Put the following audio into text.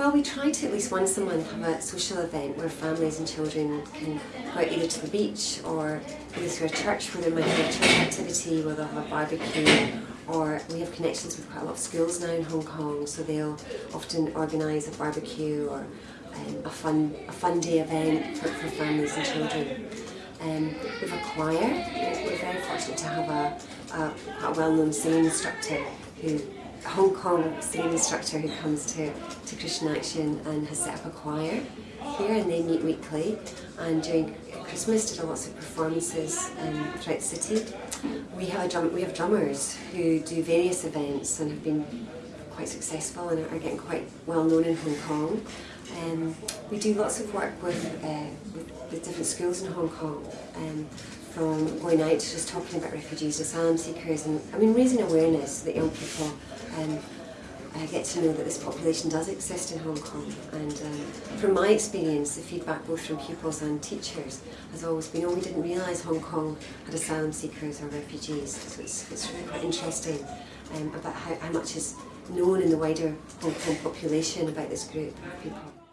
Well, we try to at least once a month have a social event where families and children can go either to the beach or either to a church where there might be a church activity where they'll have a barbecue or we have connections with quite a lot of schools now in Hong Kong so they'll often organise a barbecue or um, a fun a fun day event for, for families and children. Um, we have a choir. We're very fortunate to have a, a, a well-known singing instructor who Hong Kong singing instructor who comes to, to Christian Action and has set up a choir here and they meet weekly and during Christmas did lots of performances um, throughout the city. We have, a drum, we have drummers who do various events and have been quite successful and are getting quite well known in Hong Kong. Um, we do lots of work with, uh, with, different schools in Hong Kong, um, from going out just talking about refugees, asylum seekers, and I mean raising awareness that young people um, uh, get to know that this population does exist in Hong Kong. And um, from my experience, the feedback both from pupils and teachers has always been, oh, we didn't realise Hong Kong had asylum seekers or refugees. So it's, it's really quite interesting um, about how, how much is known in the wider Hong Kong population about this group of people.